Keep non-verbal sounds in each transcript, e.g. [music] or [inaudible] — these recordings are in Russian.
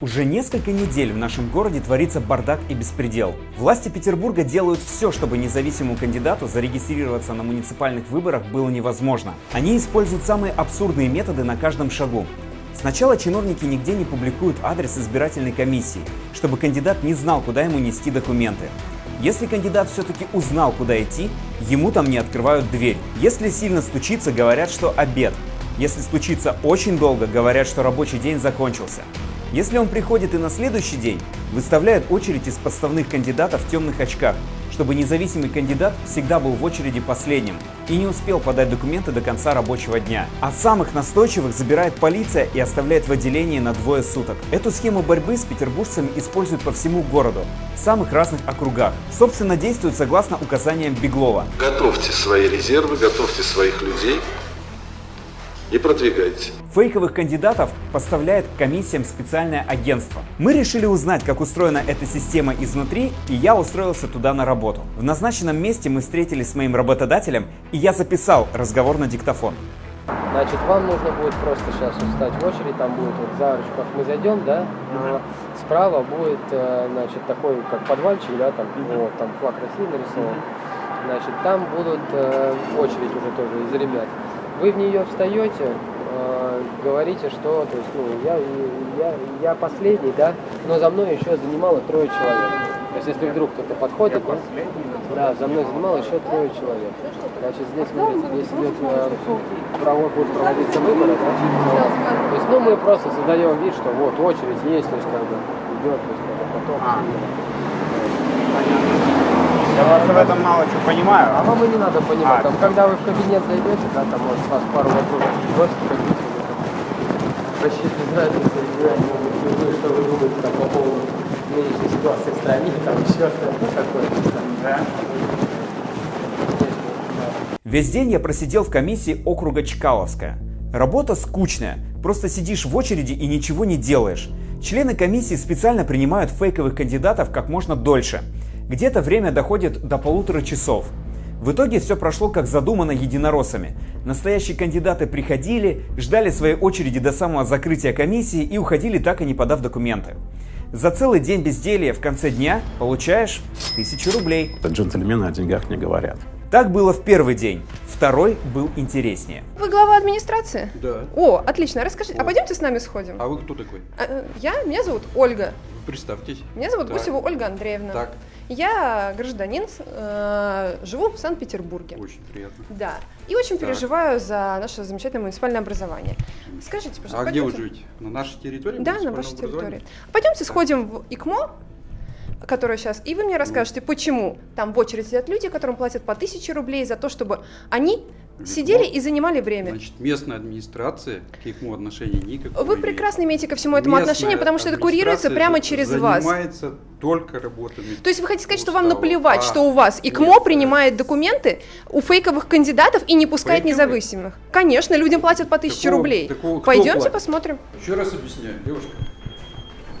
Уже несколько недель в нашем городе творится бардак и беспредел. Власти Петербурга делают все, чтобы независимому кандидату зарегистрироваться на муниципальных выборах было невозможно. Они используют самые абсурдные методы на каждом шагу. Сначала чиновники нигде не публикуют адрес избирательной комиссии, чтобы кандидат не знал, куда ему нести документы. Если кандидат все-таки узнал, куда идти, ему там не открывают дверь. Если сильно стучится, говорят, что обед. Если стучится очень долго, говорят, что рабочий день закончился. Если он приходит и на следующий день, выставляют очередь из подставных кандидатов в темных очках, чтобы независимый кандидат всегда был в очереди последним и не успел подать документы до конца рабочего дня. А самых настойчивых забирает полиция и оставляет в отделении на двое суток. Эту схему борьбы с петербуржцами используют по всему городу, в самых разных округах. Собственно, действуют согласно указаниям Беглова. Готовьте свои резервы, готовьте своих людей и продвигайте. Фейковых кандидатов поставляет к комиссиям специальное агентство. Мы решили узнать, как устроена эта система изнутри, и я устроился туда на работу. В назначенном месте мы встретились с моим работодателем, и я записал разговор на диктофон. Значит, вам нужно будет просто сейчас встать в очередь, там будет вот за арочку, мы зайдем, да, но справа будет, э, значит, такой, как подвальчик, да, там, вот, там флаг России нарисован. Значит, там будут э, очередь уже тоже из ребят. Вы в нее встаете, э, говорите, что, то есть, ну, я, я, я последний, да, но за мной еще занимало трое человек. То есть, если вдруг кто-то подходит, да, да, за мной занимало еще трое человек. Значит, здесь, смотрите, здесь идет, э, право будет проводиться выборы, да, то есть, ну, мы просто создаем вид, что вот очередь есть, то есть, как бы, идет, то есть, как бы, поток. Я вас в этом мало что понимаю. А вам и не надо понимать, А. там, когда вы в кабинет зайдете, да, там может вас пару вопросов спросят, как бы, рассчитывать разницу, вы, что вы думаете там, по поводу нынешней ситуации в стране, там еще что-то, ну, такое. Да? Весь день я просидел в комиссии округа Чкаловская. Работа скучная, просто сидишь в очереди и ничего не делаешь. Члены комиссии специально принимают фейковых кандидатов как можно дольше. Где-то время доходит до полутора часов. В итоге все прошло как задумано единороссами. Настоящие кандидаты приходили, ждали своей очереди до самого закрытия комиссии и уходили так и не подав документы. За целый день безделья в конце дня получаешь тысячу рублей. Джентльмены о деньгах не говорят. Так было в первый день. Второй был интереснее. Вы глава администрации? Да. О, отлично. Расскажите, а пойдемте с нами сходим? А вы кто такой? А, э, Я, меня зовут Ольга. Представьтесь. Меня зовут Так. Гусева Ольга Андреевна. Так, Я гражданин, э, живу в Санкт-Петербурге. очень приятно. Да. И очень Так. переживаю за наше замечательное муниципальное образование. Скажите, пожалуйста, А где вы пойдемте- живете? На нашей территории? Да, на вашей территории. Пойдемте сходим в ИКМО, которое сейчас, и вы мне расскажете, почему там в очередь сидят люди, которым платят по 1000 рублей за то, чтобы они сидели и занимали время. Значит, местная администрация к ИКМО отношения никакого Вы прекрасно имеет. имеете ко всему этому Местная отношение, потому что это курируется прямо через вас. занимается только работами. То есть вы хотите сказать, что вам наплевать, А, что у вас ИКМО нет, принимает документы у фейковых кандидатов и не пускает Фейковые? независимых? Конечно, людям платят по 1000 Такого- рублей. такого Пойдемте платит? посмотрим. Еще раз объясняю, девушка.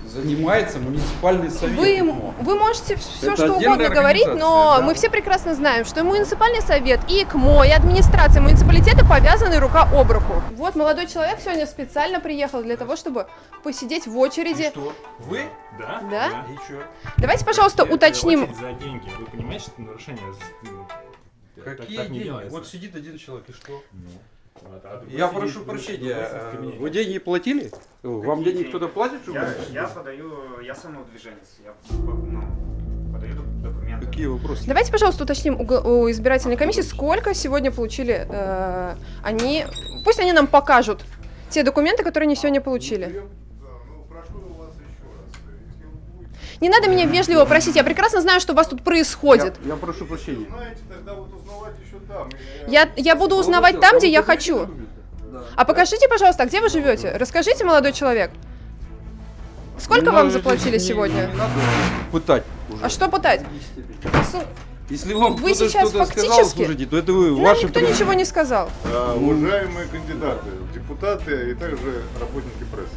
Занимается муниципальный совет Вы, вы можете все Это что угодно говорить, но да. мы все прекрасно знаем, что и муниципальный совет, и ИКМО, и администрация муниципалитета повязаны рука об руку. Вот молодой человек сегодня специально приехал для того, чтобы посидеть в очереди. Что? Вы? Да. Да? И что? Давайте, пожалуйста, уточним. за деньги. Вы понимаете, что это нарушение? так- Какие так не деньги? делается. Вот сидит один человек, и что? Ну, Я сидит, прошу прощения, э, вы деньги платили? Вам денег деньги? кто-то платит, Я, я подаю, я самоудвиженец, я ну, подаю док- документы. Какие вопросы? Давайте, пожалуйста, уточним у избирательной комиссии, сколько сегодня получили э, они. Пусть они нам покажут те документы, которые они сегодня получили. Не надо меня вежливо просить, я прекрасно знаю, что у вас тут происходит. Я, я прошу прощения. Я, я буду узнавать там, где я хочу. А покажите, пожалуйста, а где вы живете? Расскажите, молодой человек. Сколько вам заплатили сегодня? пытать уже. А что пытать? Если вам Вы сейчас что-то сказал, фактически- слушайте, то это вы Нам ваши никто ничего не сказал. А, Уважаемые кандидаты, депутаты и также работники прессы.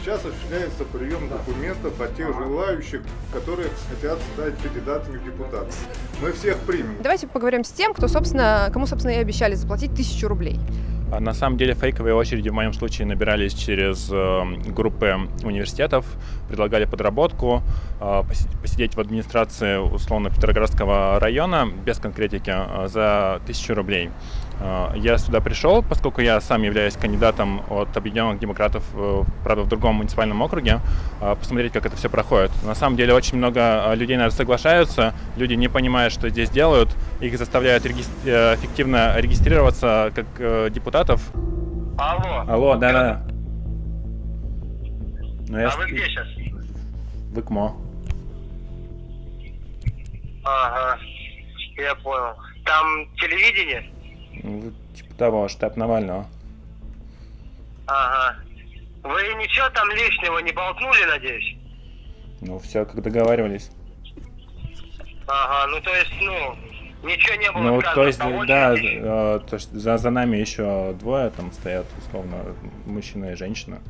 Сейчас осуществляется прием документов от тех желающих, которые хотят стать кандидатами в депутаты. Мы всех примем. Давайте поговорим с тем, кто, собственно, кому, собственно, и обещали заплатить тысячу рублей. А На самом деле фейковые очереди в моем случае набирались через э, группы университетов, предлагали подработку, э, поси- посидеть в администрации условно Петроградского района без конкретики э, за тысячу рублей. Э, Я сюда пришел, поскольку я сам являюсь кандидатом от Объединенных Демократов, э, правда, в другом муниципальном округе, э, посмотреть, как это все проходит. На самом деле очень много э, людей, наверное, соглашаются, люди не понимают, что здесь делают, их заставляют регис- э, эффективно регистрироваться как э, депутатов. Алло. Алло, да-да. Ну, я А вы где сейчас? В ИКМО. Ага, я понял. Там телевидение? Ну, Типа того, штаб Навального. Ага. Вы ничего там лишнего не болтнули, надеюсь? Ну, все, как договаривались. Ага, ну то есть, ну, ничего не было Ну, сказано. то есть, да, э, то есть за, за нами еще двое там стоят, условно, мужчина и женщина.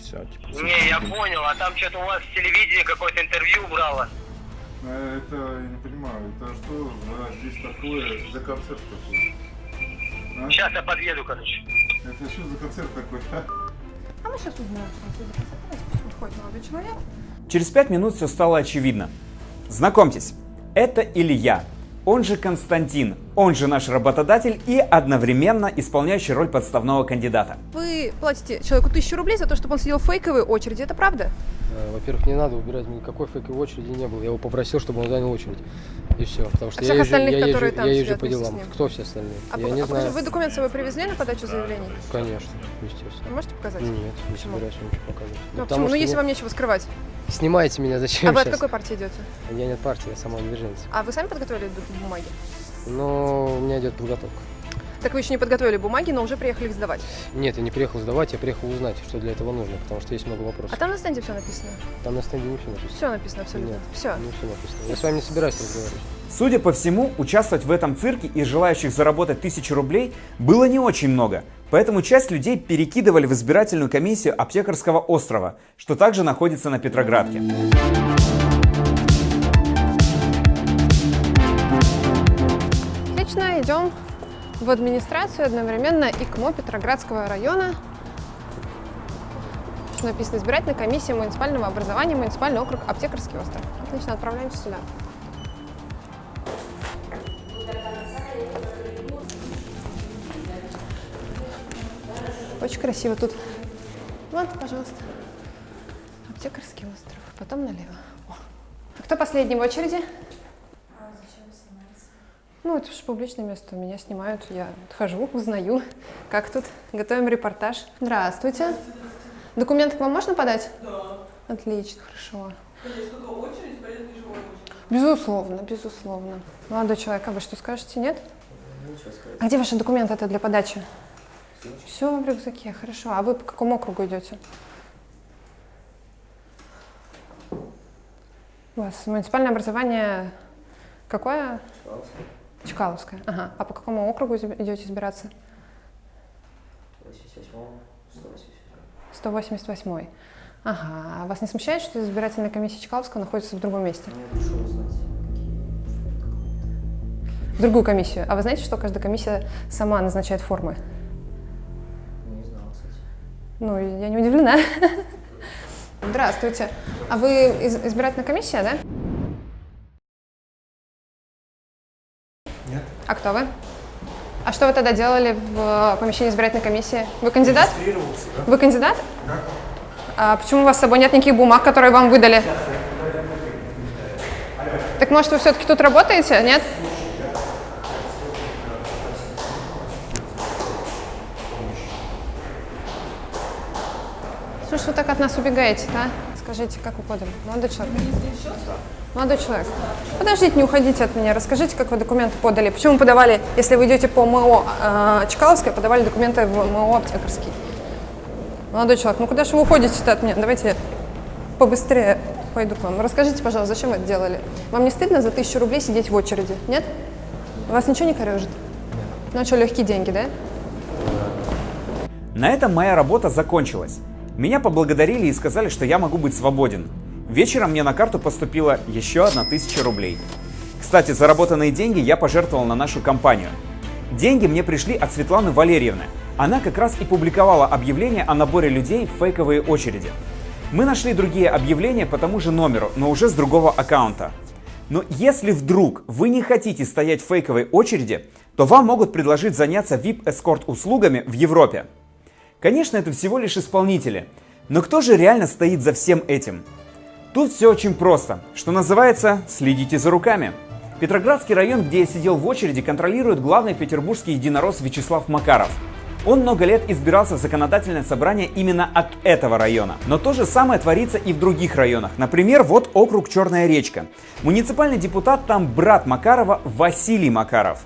Все, типа. Не, я понял, а там что-то у вас телевидение какое-то интервью брало. А Это, я не понимаю, это что за здесь такое, за концерт такой? А? Сейчас я подъеду, короче. Это что за концерт такой, а? А мы сейчас узнаем, что это за Давайте пусть выходит молодой человек. Через пять минут все стало очевидно. Знакомьтесь, это Илья, он же Константин, он же наш работодатель и одновременно исполняющий роль подставного кандидата. Вы платите человеку тысячу рублей за то, чтобы он сидел в фейковой очереди, это правда? Э, Во-первых, не надо убирать, никакой фейковой очереди не было. Я его попросил, чтобы он занял очередь. И все. Потому что А я всех езжу, остальных, я езжу, которые там я езжу по делам. Кто все остальные? А, я пок- не а знаю. вы документ с собой привезли на подачу заявлений? Конечно, естественно. Вы можете показать? Нет, не Почему? собираюсь вам ничего показывать. Ну, потому почему? Ну, если не- вам нечего скрывать. Снимайте меня зачем а вы от сейчас? какой партии идете? Я не от партии, я самоудвиженец. А вы сами подготовили бумаги? Но у меня идет подготовка. Так вы еще не подготовили бумаги, но уже приехали их сдавать. Нет, я не приехал сдавать, я приехал узнать, что для этого нужно, потому что есть много А вопросов. там на стенде все написано. Там на стенде не все написано. Все написано абсолютно. Нет, Все. Не все написано. Я с вами не собираюсь разговаривать. Судя по всему, участвовать в этом цирке и желающих заработать тысячу рублей было не очень много. Поэтому часть людей перекидывали в избирательную комиссию Аптекарского острова, что также находится на Петроградке. В администрацию одновременно ИКМО Петроградского района. Написано избирательная комиссия муниципального образования, муниципальный округ Аптекарский остров. Отлично, отправляемся сюда. Очень красиво тут. Вот, пожалуйста. Аптекарский остров. Потом налево. О. А кто последний в очереди? Ну, это же публичное место, меня снимают, я хожу, узнаю, [laughs] как тут, готовим репортаж. Здравствуйте. Документы к вам можно подать? Да. Отлично, хорошо. Безусловно, безусловно. Молодой человек, а вы что скажете, нет? А где ваши документы это для подачи? Все в рюкзаке, хорошо. А вы по какому округу идете? У вас муниципальное образование какое? Чкаловская. Ага. А по какому округу идете избираться? 188. Ага. А вас не смущает, что избирательная комиссия Чкаловского находится в другом месте? В другую комиссию. А вы знаете, что каждая комиссия сама назначает формы? Не знал, кстати. Ну, я не удивлена. [laughs] Здравствуйте. А вы из- избирательная комиссия, да? А кто вы? А что вы тогда делали в э, помещении избирательной комиссии? Вы кандидат? Да? Вы кандидат? Да. А почему у вас с собой нет никаких бумаг, которые вам выдали? Так может вы все-таки тут работаете, нет? Ж вы так от нас убегаете-то, а? Скажите, как подали? Молодой человек. Молодой человек, подождите, не уходите от меня. Расскажите, как вы документы подали. Почему подавали, если вы идете по МО э, Чкаловская, подавали документы в МО Аптекарский? Молодой человек, ну куда же вы уходите-то от меня? Давайте побыстрее пойду к вам. Расскажите, пожалуйста, зачем вы это делали? Вам не стыдно за тысячу рублей сидеть в очереди? Нет? Вас ничего не корежит? Ну а что, легкие деньги, да? На этом моя работа закончилась. Меня поблагодарили и сказали, что я могу быть свободен. Вечером мне на карту поступила еще одна тысяча рублей. Кстати, заработанные деньги я пожертвовал на нашу компанию. Деньги мне пришли от Светланы Валерьевны. Она как раз и публиковала объявление о наборе людей в фейковые очереди. Мы нашли другие объявления по тому же номеру, но уже с другого аккаунта. Но если вдруг вы не хотите стоять в фейковой очереди, то вам могут предложить заняться VIP-эскорт услугами в Европе. Конечно, это всего лишь исполнители, но кто же реально стоит за всем этим? Тут все очень просто, что называется «следите за руками». Петроградский район, где я сидел в очереди, контролирует главный петербургский единорос Вячеслав Макаров. Он много лет избирался в законодательное собрание именно от этого района. Но то же самое творится и в других районах. Например, вот округ Черная речка. Муниципальный депутат там брат Макарова Василий Макаров.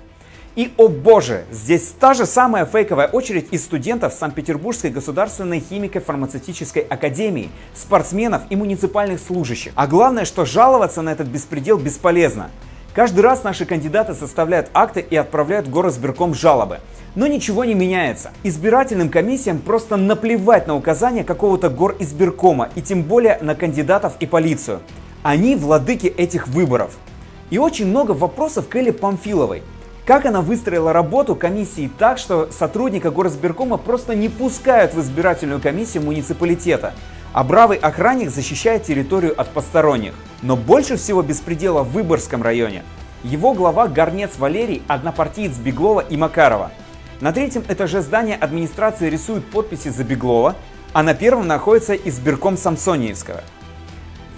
И, о боже, здесь та же самая фейковая очередь из студентов Санкт-Петербургской государственной химико-фармацевтической академии, спортсменов и муниципальных служащих. А главное, что жаловаться на этот беспредел бесполезно. Каждый раз наши кандидаты составляют акты и отправляют в горосберком жалобы. Но ничего не меняется. Избирательным комиссиям просто наплевать на указания какого-то горизбиркома и тем более на кандидатов и полицию. Они владыки этих выборов. И очень много вопросов к Элле Памфиловой. Как она выстроила работу комиссии так, что сотрудника горосберкома просто не пускают в избирательную комиссию муниципалитета, а бравый охранник защищает территорию от посторонних. Но больше всего беспредела в Выборгском районе. Его глава Горнец Валерий – однопартиец Беглова и Макарова. На третьем этаже здания администрации рисуют подписи за Беглова, а на первом находится избирком Самсониевского.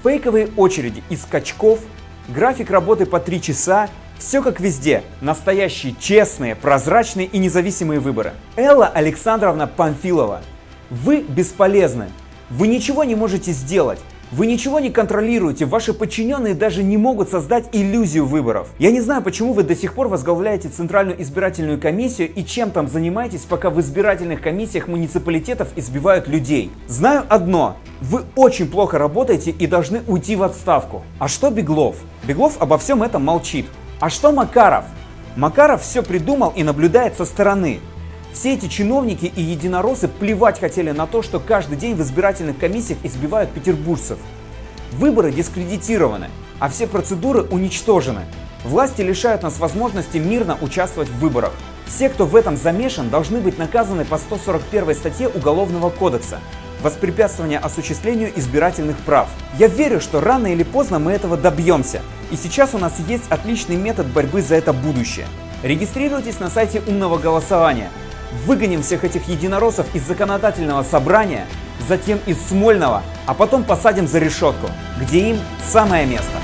Фейковые очереди из скачков, график работы по 3 часа, все как везде. Настоящие, честные, прозрачные и независимые выборы. Элла Александровна Памфилова, вы бесполезны. Вы ничего не можете сделать. Вы ничего не контролируете, ваши подчиненные даже не могут создать иллюзию выборов. Я не знаю, почему вы до сих пор возглавляете Центральную избирательную комиссию и чем там занимаетесь, пока в избирательных комиссиях муниципалитетов избивают людей. Знаю одно, вы очень плохо работаете и должны уйти в отставку. А что Беглов? Беглов обо всем этом молчит. А что Макаров? Макаров все придумал и наблюдает со стороны. Все эти чиновники и единороссы плевать хотели на то, что каждый день в избирательных комиссиях избивают петербуржцев. Выборы дискредитированы, а все процедуры уничтожены. Власти лишают нас возможности мирно участвовать в выборах. Все, кто в этом замешан, должны быть наказаны по 141 статье Уголовного кодекса воспрепятствование осуществлению избирательных прав. Я верю, что рано или поздно мы этого добьемся. И сейчас у нас есть отличный метод борьбы за это будущее. Регистрируйтесь на сайте умного голосования. Выгоним всех этих единороссов из законодательного собрания, затем из Смольного, а потом посадим за решетку, где им самое место.